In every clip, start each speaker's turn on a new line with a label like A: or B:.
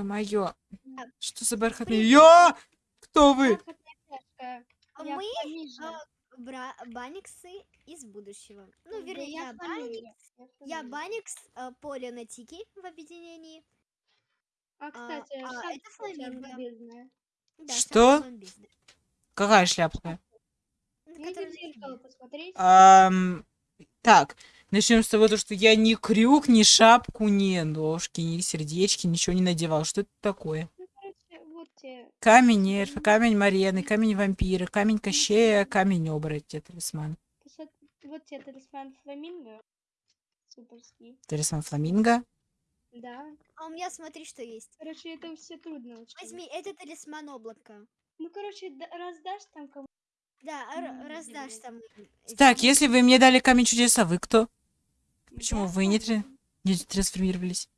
A: Ё-моё. Что за бархатный? Ё! Кто вы?
B: А
C: Я
B: мы, а, Бра- Баниксы из будущего. Ну, вернее,
C: я
B: я Баникс. Я. Баникс, Поля на Тики в объединении.
C: А, кстати,
B: а,
C: шапка
B: это фламинго. Да,
A: Что? Какая шляпка? Ам, так, начнем с того, то, что я ни крюк, ни шапку, ни ножки, ни сердечки, ничего не надевал. Что это такое?
C: Ну.
A: Камень эльфа, камень Марены, камень вампира, камень Кощея, камень оборотня, талисман.
C: Вот тебе талисман фламинго. Суперский.
A: Талисман фламинго.
C: Да.
B: А у меня смотри, что есть.
C: Короче, это все трудно очень.
B: Возьми, это талисман облака.
C: Ну, короче, да- раздашь там кому
B: Да,
C: М,
B: раздашь там.
A: Так, если вы мне дали камень чудеса, вы кто? Почему вы не, тре- не трансформировались?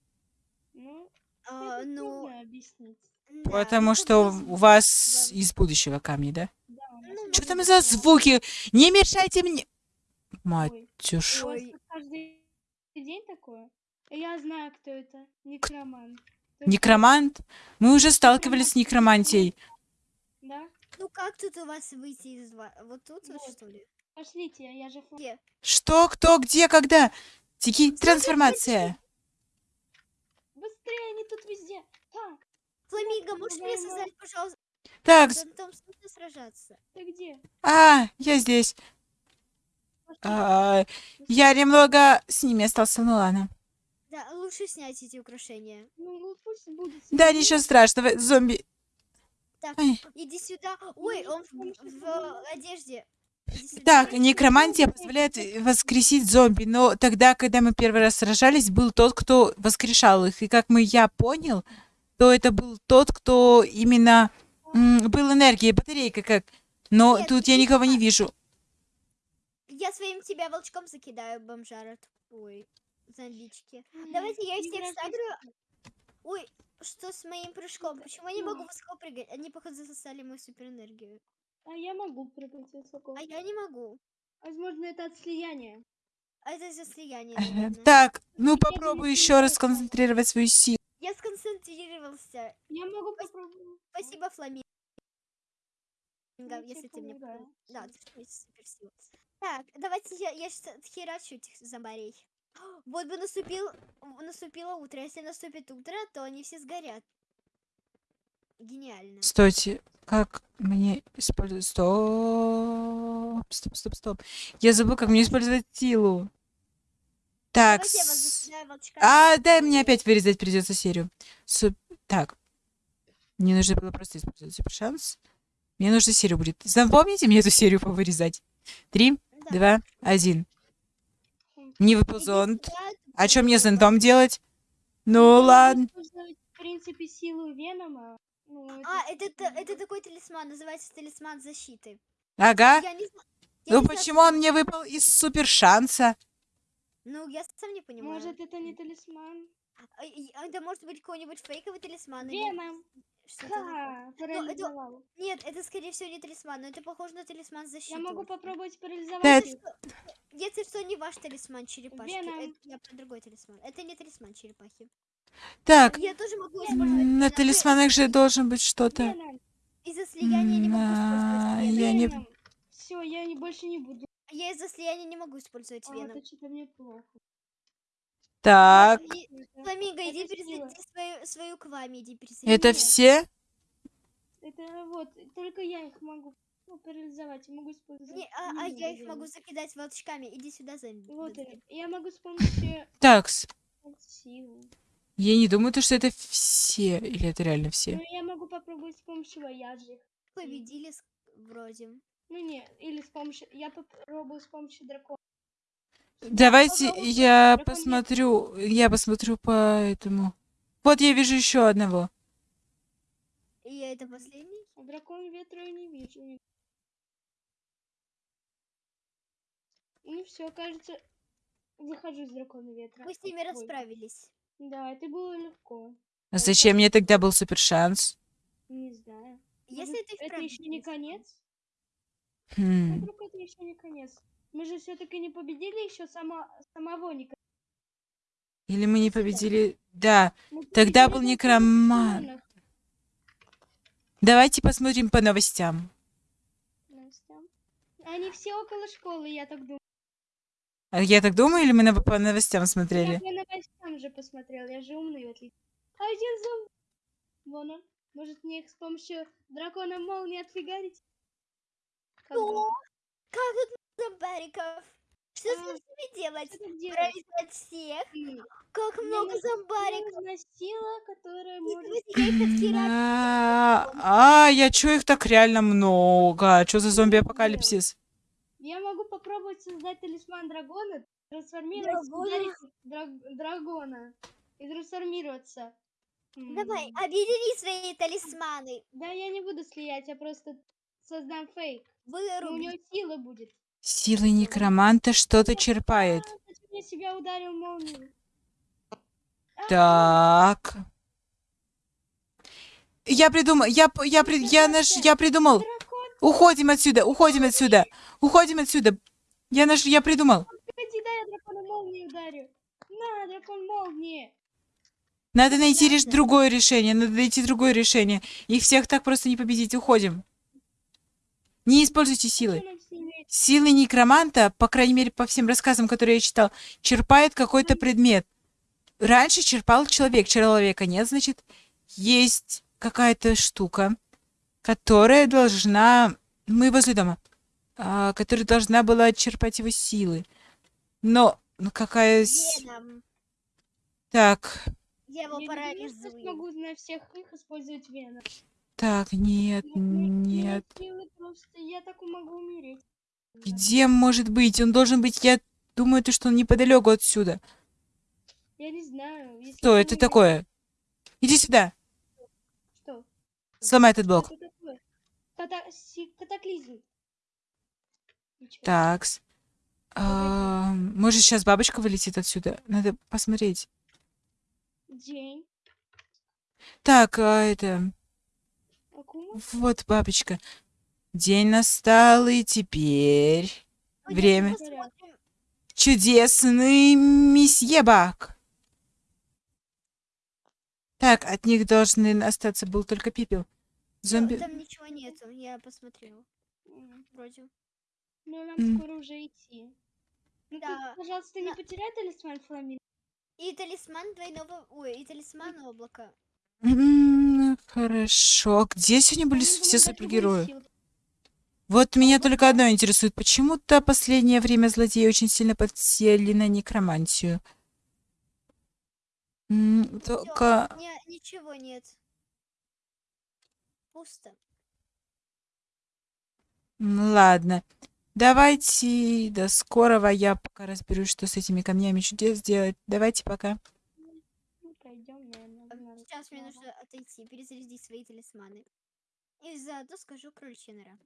C: Ну,
B: А, ну,
C: объяснить.
B: да,
A: Потому
B: ну,
A: что у вас из будущего камни, да?
C: Да,
B: Ну,
A: Что там за звуки? Не мешайте мне! Матюш.
B: Ой.
C: каждый день такое? Я знаю, кто это. Некроман.
A: Некромант? Мы уже сталкивались с некромантией.
C: Да?
B: Ну как тут у вас выйти из? Вот тут вот,
C: Вот.
B: что ли?
C: Пошлите, я же
B: Где?
A: Что, кто, где, когда? Тики, трансформация.
C: Быстрее, они тут везде. Так,
B: Фламинго, можешь мне создать, пожалуйста,
A: Так, с-
B: там нужно сражаться.
C: ты где?
A: а, я здесь. А, я немного с ними остался, ну ладно.
B: Да, лучше снять эти украшения.
C: Ну, ну, пусть будет.
A: Да, ничего страшного, зомби.
B: Так,
A: Ай.
B: иди сюда. Ой, он в, в одежде.
A: Так, некромантия позволяет воскресить зомби, но тогда, когда мы первый раз сражались, был тот, кто воскрешал их. И как мы, я понял, то это был тот, кто именно был энергией, батарейка как. Но
B: Нет,
A: тут я никого не вижу.
B: Я своим тебя волчком закидаю, бомжара. Ой, зомбички. Давайте я их всех сагрю. Ой, что с моим прыжком? Почему я не могу высоко прыгать? Они, походу, засосали мою суперэнергию.
C: А я могу прыгать высоко.
B: А я не могу.
C: Возможно, это от слияния.
B: А это из-за слияния,
A: Э,
B: наверное.
A: Так, ну попробуй еще раз
C: знаю.
A: сконцентрировать свою силу.
B: Я сконцентрировался.
C: Я могу
B: Спас-
C: попробовать.
B: Спасибо, Фламинго, если ты мне...
C: типа,
B: пом-
C: да,
B: ты что, суперсила. Так, давайте я, я сейчас отхерачу этих зомбарей. Вот бы наступил, наступило утро. Если наступит утро, то они все сгорят. Гениально.
A: Стойте, как мне использовать... Стоп, стоп, стоп, стоп. Я забыл, как мне использовать силу. Так, с- а, дай мне опять вырезать придется серию. Суп- Так, мне нужно было просто использовать супер шанс. Мне нужно серию будет. Запомните мне эту серию повырезать. Три,
B: Да.
A: два, один. Не выпал зонт. А что мне
B: вот
A: зонтом делать? Ну ладно.
C: В принципе, силу Венома. Ну, это
B: А, это, та- это такой талисман, называется талисман защиты.
A: Ага.
B: Я не знаю. я
A: Ну
B: не знаю,
A: почему он мне выпал из супер шанса?
B: Ну, я сам не понимаю.
C: Может, это не талисман?
B: А, и- а Это может быть какой-нибудь фейковый талисман.
C: Веном! Ха! Парализовал.
B: Нет, это скорее всего не талисман, но это похоже на талисман защиты.
C: Я могу попробовать парализовать.
A: Да.
B: Если что, если что, не ваш талисман черепашки.
C: Веном.
B: Это я про другой талисман. Это не талисман черепахи.
A: Так,
B: Я тоже могу использовать.
A: на талисманах же должен быть что-то.
C: Веном!
B: Из-за слияния не могу использовать
A: а. Я не-!
C: Все, я не, больше не буду.
B: Я из-за слияния не могу использовать
C: А,
B: веном.
C: это что-то мне плохо.
A: Так,
B: Фламинго, иди пересади свою, свою к вами, иди пересади.
A: это все?
C: Это вот, только я их могу ну, парализовать. Я могу использовать.
B: Не, а, а я их могу закидать волчками. Иди сюда, зомби.
C: Вот, я могу с помощью
A: Так, с-
C: силы.
A: Я не думаю, то, что это все. Или это реально
C: Ну,
A: все?
C: я могу попробовать с помощью вояжи.
B: Победили с- вроде.
C: Ну, не, или с помощью... Я попробую с помощью дракона.
A: Давайте я
C: Дракон
A: посмотрю. Я посмотрю по этому. Вот я вижу еще одного.
B: И я это последний?
C: А дракон ветра я не вижу. Ну все, кажется, выхожу из дракона ветра.
B: Мы с ними
C: Ой,
B: расправились.
C: Да, это было легко.
A: А зачем мне тогда был супер шанс?
C: Не знаю.
B: Если
C: Может,
B: ты
C: это
B: вправду
C: еще не конец?
A: Хм.
C: Вдруг это еще не конец? Мы же все-таки не победили еще само... самого Ника.
A: Или мы не победили Да,
C: Мы
A: Тогда
C: победили
A: был некроман. давайте посмотрим по новостям.
C: Новостям. Они все около школы, я так думаю.
A: А Я так думаю, или мы на- по новостям
C: Я
A: смотрели?
C: по новостям же посмотрел, я же умный, в отличие. А один зомби. Вон он. Может мне их с помощью дракона молнии отфигарить? Как думаешь,
B: Как тут много зомбариков? Что с
C: А,
B: ними делать? Проверять всех?
C: М,
B: Как
C: Мне
B: много зомбариков?
C: нужна сила, которая может...
B: я.
A: А, а, я чё их так реально много? Что за зомби-апокалипсис?
C: Я могу попробовать создать талисман дракона, трансформировать,
B: Драгона?
C: драг- драгона и трансформироваться.
B: Давай, объедини свои талисманы.
C: Да я не буду слиять, я просто создам фейк. Но у него сила будет.
A: Силы некроманта что-то черпает.
C: А, я себя ударил молнией? А,
A: Так. Я придумал, я, я, я, наш, я придумал. Уходим отсюда, уходим отсюда, уходим отсюда. Я наш, я придумал.
C: погоди, дай я дракона молнией ударю. На, дракон молнии.
A: Надо найти реш- другое решение, надо найти другое решение. Их всех так просто не победить, уходим. Не используйте силы. Силы некроманта, по крайней мере, по всем рассказам, которые я читал, черпает какой-то предмет. Раньше черпал человек, человека нет, значит, есть какая-то штука, которая должна... Мы возле дома. а, которая должна была черпать его силы. Но ну, какая...
B: Веном.
A: Так,
B: Я его
C: Я
B: парализую.
C: смогу на всех их использовать веном.
A: так, нет,
C: Ну, ну,
A: нет.
C: просто, я так могу умереть.
A: Где может быть? Он должен быть, я думаю, то, что он неподалеку отсюда.
C: Я не знаю. если
A: Что это
C: умеешь-
A: такое? Иди сюда.
C: Что?
A: Сломай этот блок.
C: Что это? Ката- Катаклизм.
A: Такс. А, может, сейчас бабочка вылетит отсюда? Надо посмотреть.
C: День.
A: Так, а, это...
C: Акума.
A: Вот бабочка. День настал, и теперь...
B: Пойдём
A: Время. Чудесный месье Бак. Так, от них должны остаться был только пепел. Зомби...
B: Там ничего нету, я посмотрела. Вроде.
C: Ну, нам
A: М.
C: скоро уже идти. Ну, ты,
B: Да.
C: пожалуйста, не
B: На-
C: потеряй талисман фламинго.
B: И талисман двойного... Ой, и талисман облака.
A: М, Хорошо. А Где сегодня были
C: Фламинго
A: все супергерои? Вот меня только одно интересует. Почему-то последнее время злодеи очень сильно подсели на некромантию. М,
B: Всё,
A: Только...
B: не- ничего нет. Пусто.
A: Ладно. Давайте до скорого. Я пока разберусь, что с этими камнями чудес делать. Давайте пока.
C: Ну, пойдем, наверное.
B: А, Сейчас мне нужно отойти, перезарядить свои талисманы. И заодно скажу кроличья нора.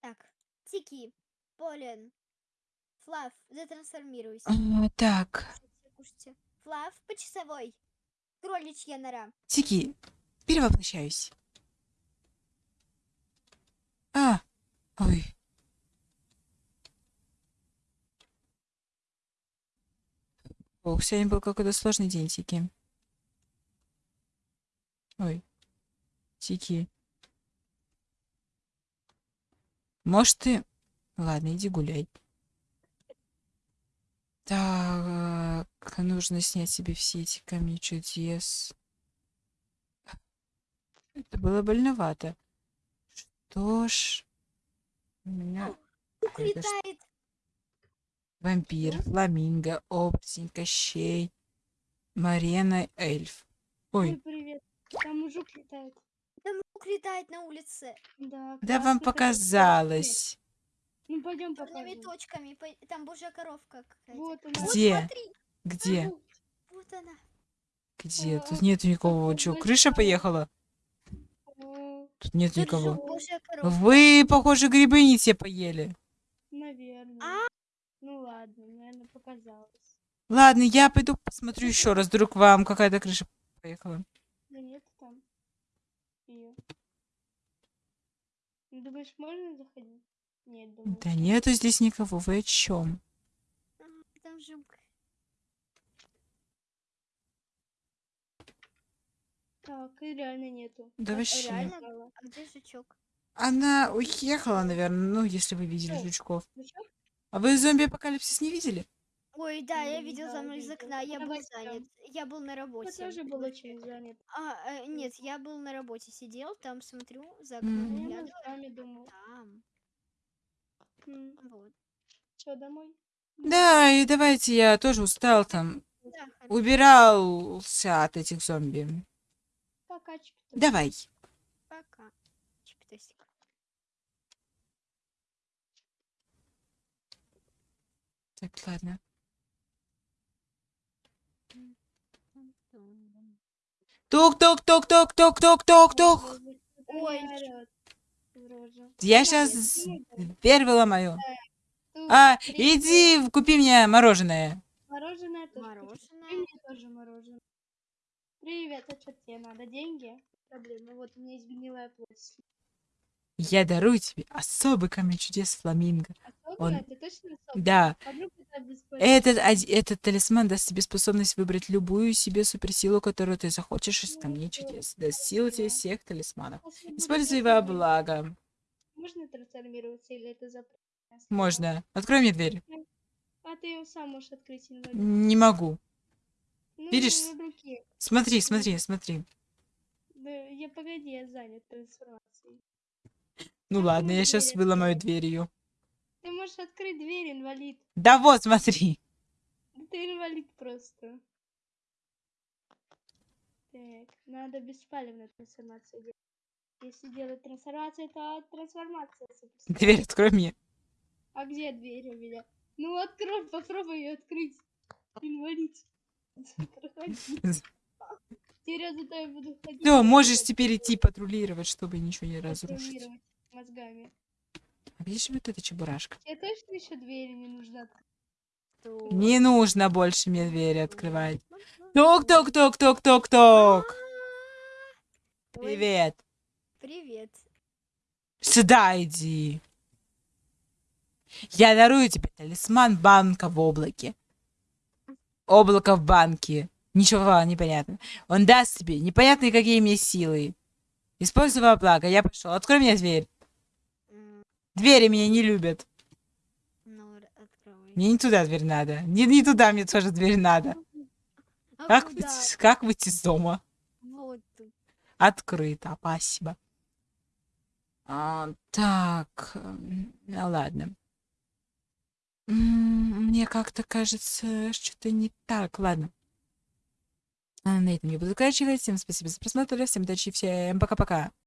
B: Так, Тики, Полен, Флав, затрансформируйся.
A: А, так.
B: Кушайте, кушайте. Флав, по часовой. Кроличья нора.
A: Тики, перевоплощаюсь. А, ой. Ох, сегодня был какой-то сложный день, Тики. Ой. Тики. Может, ты... Ладно, иди гуляй. Так, нужно снять себе все эти камни чудес. Это было больновато. Что ж... У меня
B: Ух,
A: Это ж-
B: летает.
A: вампир, фламинго, оборотень, кощей, Марена, эльф.
C: Ой,
A: Ой,
C: привет. Там мужик летает.
B: Там жук летает на улице.
C: Да,
A: да вам показалось.
C: Ну, пойдем покажем.
B: точками. Там божья коровка какая-то.
C: Вот она.
B: Вот
A: Где?
B: смотри,
A: Где?
B: вот она.
A: Где? Тут нету никого.
C: большой
A: крыша поехала? Тут нет
B: Тут
A: никого. Вы, похоже, грибы не те поели.
C: Наверное.
B: А?
C: Ну ладно, наверное, показалось.
A: Ладно, я пойду посмотрю еще раз. Вдруг вам какая-то крыша поехала.
C: Да нет там. Её. Ну, Думаешь, можно заходить? Нет, думаю.
A: Да нету здесь никого. Вы о чем?
B: Там жук.
C: Так, и реально нету.
A: Да
C: Так,
A: вообще.
B: реально? А где жучок?
A: Она уехала, наверное, ну, если вы видели
C: О.
A: жучков.
C: Ну чё?
A: А вы зомби-апокалипсис не видели?
B: Ой, да, я видел мной из окна, я был занят. Я был на работе.
C: Я тоже был очень занят.
B: А, э, нет, я был на работе, сидел, там смотрю, за окном.
C: А я думал.
B: там, вот.
C: Что, домой?
A: Да, и давайте я тоже устал там.
B: Да.
A: Убирался от этих зомби. Давай.
B: Пока. Чипитосик.
A: Так, ладно. Тук-тук-тук-тук-тук-тук-тук-тук.
B: Ой,
A: Я сейчас дверь выломаю. А, иди купи мне мороженое.
C: Мороженое тоже.
B: Мороженое?
C: И мне тоже мороженое. Привет, а что тебе надо? Деньги? Проблема. Вот у меня изменилая плоть.
A: Я дарую тебе особый камень чудес фламинго.
C: Особенно?
A: Он-
C: Это точно особенно?
A: Да,
C: А
A: этот, этот талисман даст тебе способность выбрать любую себе суперсилу, которую ты захочешь из камней чудес. Даст силу тебе всех талисманов. Используй
C: трансформироваться,
A: благо.
C: Можно трансформироваться или это запрещено?
A: Можно. Открой мне дверь.
C: А ты его сам можешь открыть инвалид.
A: Не могу.
C: Ну,
A: Видишь?
C: руке.
A: Смотри, смотри, смотри.
C: Да, я погоди, я занят трансформацией.
A: Ну
C: Как
A: ладно, я
C: можешь
A: сейчас
C: дверь
A: выломаю дверью.
C: Ты можешь открыть дверь, инвалид.
A: Да вот, смотри.
C: Ты инвалид просто. Так, надо беспалевную трансформацию делать. Если делать трансформацию, то трансформация. собственно.
A: Дверь открой мне.
C: А где дверь у меня? Ну открой, попробуй ее открыть. Инвалид. Проходи. Теперь я буду ходить.
A: Все, можешь теперь идти патрулировать, чтобы ничего не разрушить.
C: мозгами.
A: А где же вот эта чебурашка?
C: Тебе точно еще двери не нужно открыть?
A: Не нужно больше мне двери открывать. Ток-ток-ток-ток-ток-ток.
B: Ой,
A: Привет.
B: Привет.
A: Сюда иди. Я дарую тебе талисман банка в облаке. Облако в банке. Ничего непонятно. Он даст тебе непонятные какие мне силы. Используй во благо. Я пошел. Открой мне дверь. Двери меня не любят.
B: Ну.
A: Мне не туда дверь надо. Не, не туда мне тоже дверь надо.
B: А
A: Как
B: куда?
A: выйти, как выйти из дома?
B: Вот.
A: Открыто. Спасибо. А, так. Ну ладно. Мне как-то кажется, что-то не так. Ладно. А, На этом я буду заканчивать. Всем спасибо за просмотр. Всем удачи. Всем пока-пока.